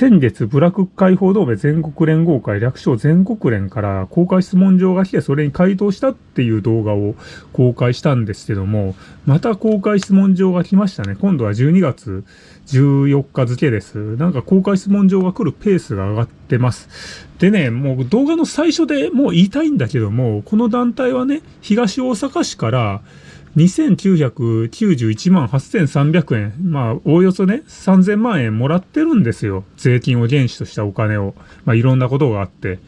先月、ブラック解放同盟全国連合会略称全国連から公開質問状が来てそれに回答したっていう動画を公開したんですけども、また公開質問状が来ましたね。今度は12月14日付です。なんか公開質問状が来るペースが上がってます。でね、もう動画の最初でもう言いたいんだけども、この団体はね、東大阪市から2991万8300円。まあ、おおよそね、3000万円もらってるんですよ。税金を原資としたお金を。まあ、いろんなことがあって。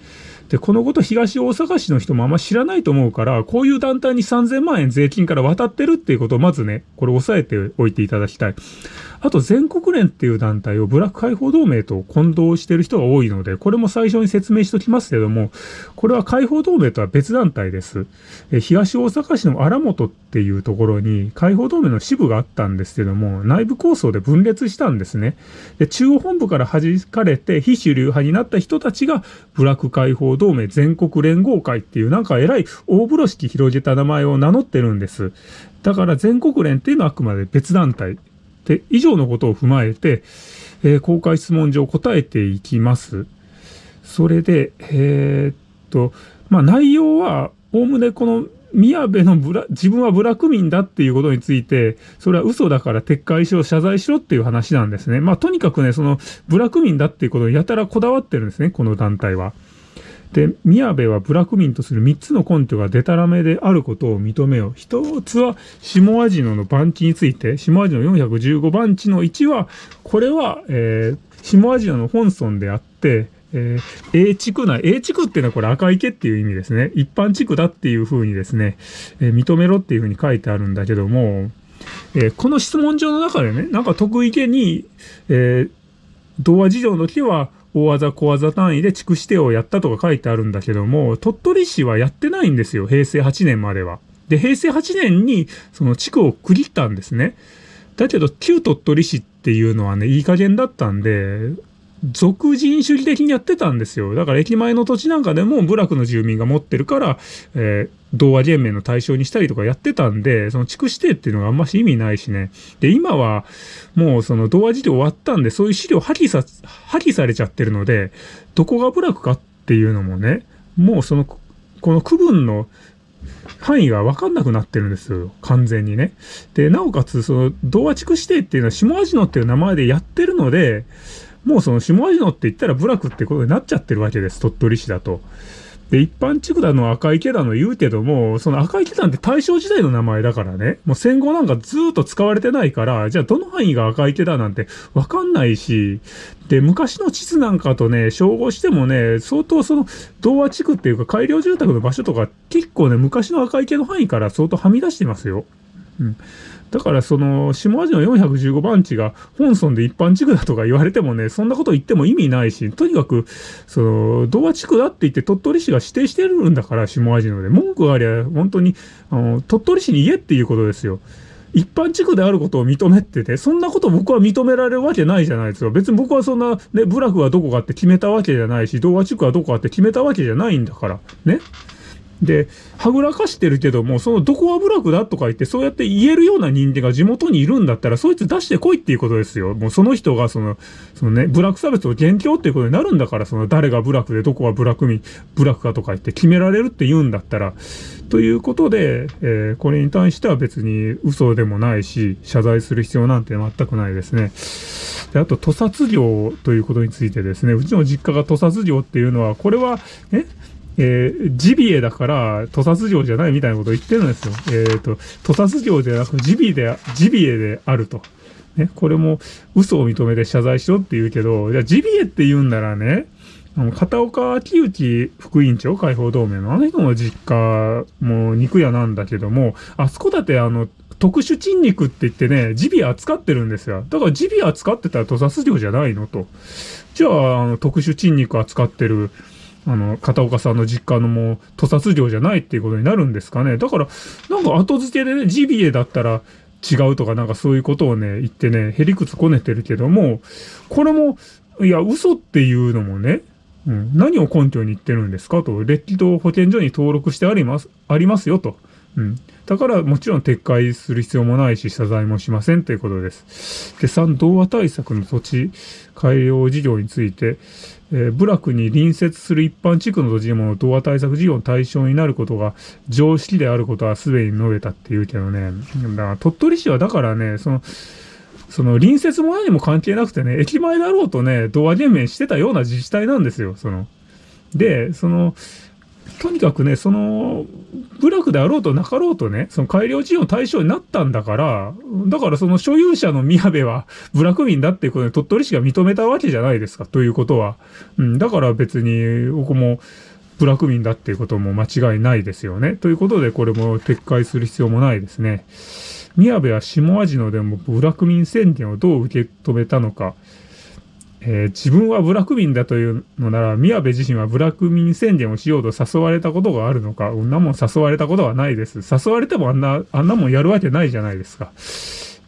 で、このこと東大阪市の人もあんま知らないと思うから、こういう団体に3000万円税金から渡ってるっていうことをまずね、これ押さえておいていただきたい。あと全国連っていう団体をブラック解放同盟と混同してる人が多いので、これも最初に説明しときますけども、これは解放同盟とは別団体です。え東大阪市の荒本っていうところに解放同盟の支部があったんですけども、内部構想で分裂したんですね。で中央本部から弾かれて非主流派になった人たちがブラック解放同盟全国連合会っていうなんか偉い大風呂敷広げた名前を名乗ってるんです。だから全国連っていうのはあくまで別団体。で、以上のことを踏まえて、えー、公開質問状答えていきます。それで、えー、っと、まあ、内容は、おおむねこの宮部のブラ、自分はブラック民だっていうことについて、それは嘘だから撤回しろ、謝罪しろっていう話なんですね。まあ、とにかくね、その、ブラック民だっていうことをやたらこだわってるんですね、この団体は。で、宮部は部落民とする3つの根拠がデタラメであることを認めよう。一つは、下味野の番地について、下味野415番地の1は、これは、えー、下味野の本村であって、えー、A 地区内、A 地区っていうのはこれ赤池っていう意味ですね。一般地区だっていうふうにですね、えー、認めろっていうふうに書いてあるんだけども、えー、この質問状の中でね、なんか得意げに、えー、童話事情の時は、大技小技単位で地区指定をやったとか書いてあるんだけども、鳥取市はやってないんですよ。平成8年までは。で、平成8年にその地区を区切ったんですね。だけど、旧鳥取市っていうのはね、いい加減だったんで、俗人主義的にやってたんですよ。だから駅前の土地なんかでも部落の住民が持ってるから、えー、同和連盟の対象にしたりとかやってたんで、その地区指定っていうのがあんまし意味ないしね。で、今はもうその同和事業終わったんで、そういう資料破棄さ、破棄されちゃってるので、どこが部落かっていうのもね、もうその、この区分の範囲が分かんなくなってるんですよ。完全にね。で、なおかつ、その、同和地区指定っていうのは下味野っていう名前でやってるので、もうその下味野って言ったら部落ってことになっちゃってるわけです。鳥取市だと。で、一般地区だの赤池だの言うけども、その赤池なんて大正時代の名前だからね。もう戦後なんかずっと使われてないから、じゃあどの範囲が赤池だなんてわかんないし、で、昔の地図なんかとね、照合してもね、相当その、童話地区っていうか改良住宅の場所とか、結構ね、昔の赤池の範囲から相当はみ出してますよ。うん。だからその、下味の415番地が本村で一般地区だとか言われてもね、そんなこと言っても意味ないし、とにかく、その、童話地区だって言って鳥取市が指定してるんだから、下味ので。文句がありゃ、本当に、あの、鳥取市に言えっていうことですよ。一般地区であることを認めてて、そんなこと僕は認められるわけないじゃないですか。別に僕はそんな、ね、部落はどこかって決めたわけじゃないし、童話地区はどこかって決めたわけじゃないんだから。ね。で、はぐらかしてるけども、そのどこは部落だとか言って、そうやって言えるような人間が地元にいるんだったら、そいつ出してこいっていうことですよ。もうその人がその、そのね、部落差別を元凶っていうことになるんだから、その誰が部落でどこが部落民、部落かとか言って決められるって言うんだったら、ということで、えー、これに対しては別に嘘でもないし、謝罪する必要なんて全くないですね。で、あと、屠殺業ということについてですね、うちの実家が屠殺業っていうのは、これは、ね、えー、ジビエだから、屠殺業じゃないみたいなことを言ってるんですよ。えっ、ー、と、屠殺業ではなく、ジビで、ジビエであると。ね、これも嘘を認めて謝罪しろって言うけど、じゃジビエって言うんならね、あの、片岡秋内副委員長、解放同盟のあの人の実家も肉屋なんだけども、あそこだってあの、特殊珍肉って言ってね、ジビエ扱ってるんですよ。だからジビエ扱ってたら屠殺業じゃないのと。じゃあ、あの、特殊珍肉扱ってる、あの、片岡さんの実家のもう、屠殺業じゃないっていうことになるんですかね。だから、なんか後付けでね、ジビエだったら違うとかなんかそういうことをね、言ってね、へりくつこねてるけども、これも、いや、嘘っていうのもね、うん、何を根拠に言ってるんですかと、列気道保健所に登録してあります、ありますよと。うん。だからもちろん撤回する必要もないし謝罪もしませんということです。で、3、童話対策の土地改良事業について、えー、部落に隣接する一般地区の土地でも童話対策事業の対象になることが常識であることはすでに述べたって言うけどね。だから鳥取市はだからね、その、その隣接も何も関係なくてね、駅前だろうとね、童話減免してたような自治体なんですよ、その。で、その、とにかくね、その、部落であろうとなかろうとね、その改良事業の対象になったんだから、だからその所有者の宮部は 部落民だっていうことで鳥取市が認めたわけじゃないですか、ということは。うん、だから別に、僕も部落民だっていうことも間違いないですよね。ということで、これも撤回する必要もないですね。宮部は下味野でも部落民宣言をどう受け止めたのか。えー、自分は部落民だというのなら、宮部自身は部落民宣言をしようと誘われたことがあるのか、うんなも誘われたことはないです。誘われてもあんな、あんなもんやるわけないじゃないですか。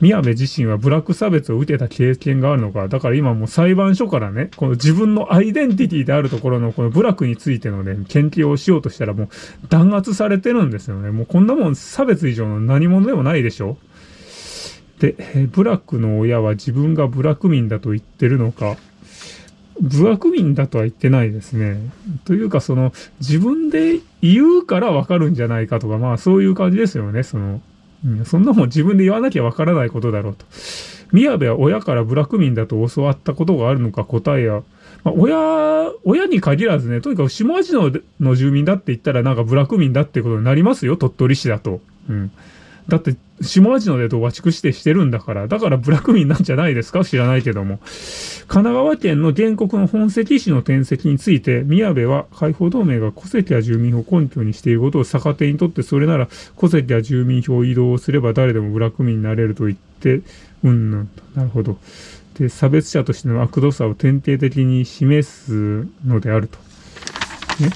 宮部自身はブラック差別を受けた経験があるのか、だから今もう裁判所からね、この自分のアイデンティティであるところのこの部落についてのね、研究をしようとしたらもう弾圧されてるんですよね。もうこんなもん差別以上の何者でもないでしょで、ブラックの親は自分がブラック民だと言ってるのか、部落民だとは言ってないですね。というか、その、自分で言うからわかるんじゃないかとか、まあそういう感じですよね。その、そんなもん自分で言わなきゃわからないことだろうと。宮部は親から部落民だと教わったことがあるのか答えや、まあ、親、親に限らずね、とにかく下味のの住民だって言ったらなんか部落民だってことになりますよ、鳥取市だと。うん。だって、下味のでと和畜指定してるんだから、だから部落民なんじゃないですか？知らないけども。神奈川県の原告の本籍市の転籍について、宮部は解放同盟が戸籍や住民票を根拠にしていることを逆手にとって、それなら戸籍や住民票を移動すれば誰でも部落民になれると言って、うんぬんと。なるほど。で、差別者としての悪度さを典型的に示すのであると。ね。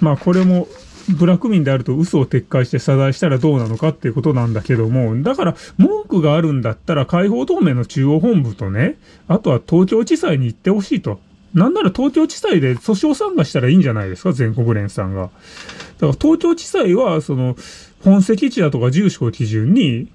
まあ、これも部落民であると嘘を撤回して謝罪したらどうなのかっていうことなんだけども、だから文句があるんだったら解放同盟の中央本部とね、あとは東京地裁に行ってほしいと。なんなら東京地裁で訴訟参加したらいいんじゃないですか、全国連さんが。だから東京地裁は、その、本籍地だとか住所を基準に、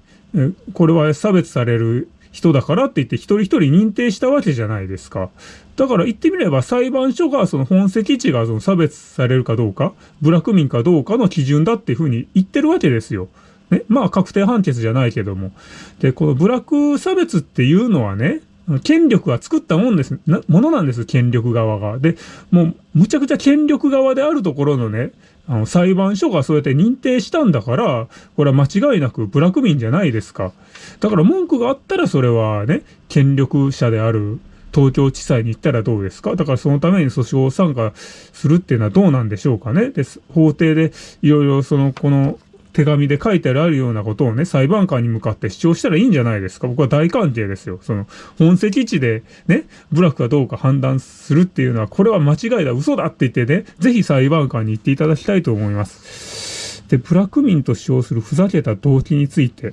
これは差別される人だからって言って一人一人認定したわけじゃないですか。だから言ってみれば裁判所がその本籍地がその差別されるかどうか、部落民かどうかの基準だっていうふうに言ってるわけですよ。ね？まあ確定判決じゃないけども。で、この部落差別っていうのはね、権力が作ったもんです、ものなんです、権力側が。で、もう、むちゃくちゃ権力側であるところのね、あの、裁判所がそうやって認定したんだから、これは間違いなくブラック民じゃないですか。だから文句があったらそれはね、権力者である東京地裁に行ったらどうですか？だからそのために訴訟を参加するっていうのはどうなんでしょうかね？です、法廷でいろいろその、この手紙で書いてあるようなことをね、裁判官に向かって主張したらいいんじゃないですか。僕は大歓迎ですよ。その、本籍地でね、部落かどうか判断するっていうのは、これは間違いだ、嘘だって言ってね、ぜひ裁判官に言っていただきたいと思います。で、部落民と主張するふざけた動機について、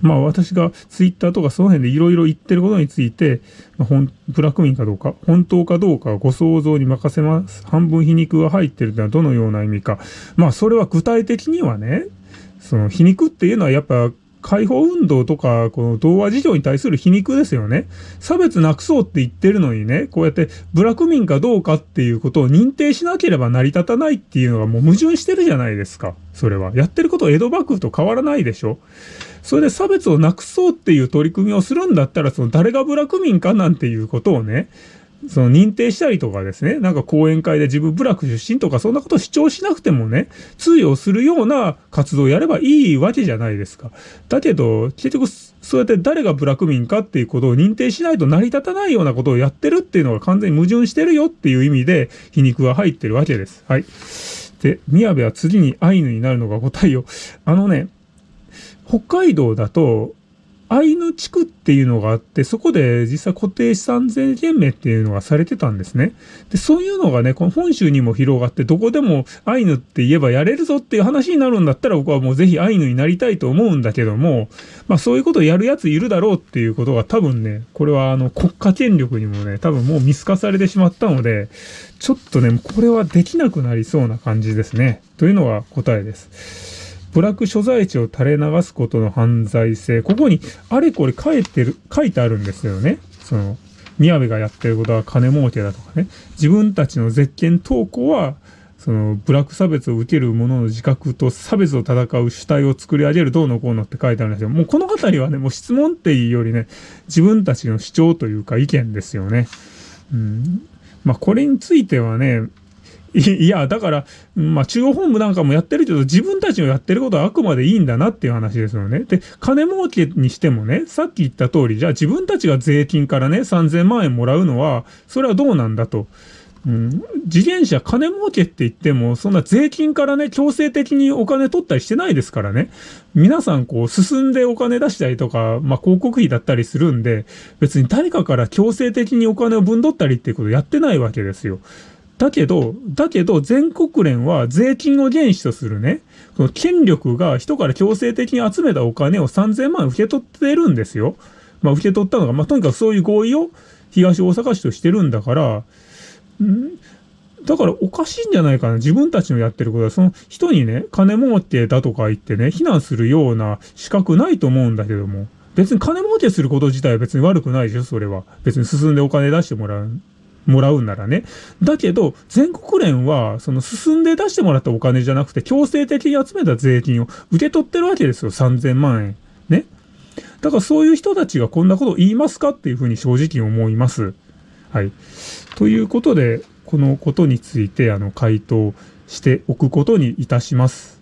まあ私がツイッターとかその辺でいろいろ言ってることについて、まあ、ブラック民かどうか、本当かどうかご想像に任せます。半分皮肉が入ってるというのはどのような意味か。まあそれは具体的にはね、その皮肉っていうのはやっぱ解放運動とか、この童話事情に対する皮肉ですよね。差別なくそうって言ってるのにね、こうやって部落民かどうかっていうことを認定しなければ成り立たないっていうのがもう矛盾してるじゃないですか。それは。やってること江戸幕府と変わらないでしょ。それで差別をなくそうっていう取り組みをするんだったら、その誰が部落民かなんていうことをね、その認定したりとかですね、なんか講演会で自分部落出身とかそんなことを主張しなくてもね、通用するような活動をやればいいわけじゃないですか。だけど、結局そうやって誰が部落民かっていうことを認定しないと成り立たないようなことをやってるっていうのが完全に矛盾してるよっていう意味で皮肉が入ってるわけです。はい。で、宮部は次にアイヌになるのが答えよ。あのね、北海道だと、アイヌ地区っていうのがあって、そこで実際固定資産税減免っていうのがされてたんですね。で、そういうのがね、この本州にも広がって、どこでもアイヌって言えばやれるぞっていう話になるんだったら、僕はもうぜひアイヌになりたいと思うんだけども、まあそういうことをやるやついるだろうっていうことが多分ね、これはあの国家権力にもね、多分もう見透かされてしまったので、ちょっとね、これはできなくなりそうな感じですね。というのが答えです。部落所在地を垂れ流すことの犯罪性。ここにあれこれ書いてる、書いてあるんですよね。その、宮部がやってることは金儲けだとかね。自分たちの絶権投稿は、その、部落差別を受ける者の自覚と差別を戦う主体を作り上げるどうのこうのって書いてあるんですよ。もうこの辺りはね、もう質問っていうよりね、自分たちの主張というか意見ですよね。うん。まあこれについてはね、いや、だから、まあ、中央本部なんかもやってるけど、自分たちのやってることはあくまでいいんだなっていう話ですよね。で、金儲けにしてもね、さっき言った通り、じゃあ自分たちが税金からね、3000万円もらうのは、それはどうなんだと。うん、自転車金儲けって言っても、そんな税金からね、強制的にお金取ったりしてないですからね。皆さんこう進んでお金出したりとか、まあ広告費だったりするんで、別に誰かから強制的にお金を分取ったりっていうことやってないわけですよ。だけど、だけど、全国連は税金を原資とするね、その権力が人から強制的に集めたお金を3000万受け取ってるんですよ。まあ、受け取ったのが、まあ、とにかくそういう合意を東大阪市としてるんだから、ん？だからおかしいんじゃないかな。自分たちのやってることは、その人にね、金儲けだとか言ってね、非難するような資格ないと思うんだけども。別に金儲けすること自体は別に悪くないでしょ、それは。別に進んでお金出してもらう。もらうならね。だけど、全国連は、その進んで出してもらったお金じゃなくて、強制的に集めた税金を受け取ってるわけですよ。3000万円。ね。だからそういう人たちがこんなことを言いますかっていうふうに正直思います。はい。ということで、このことについて、あの、回答しておくことにいたします。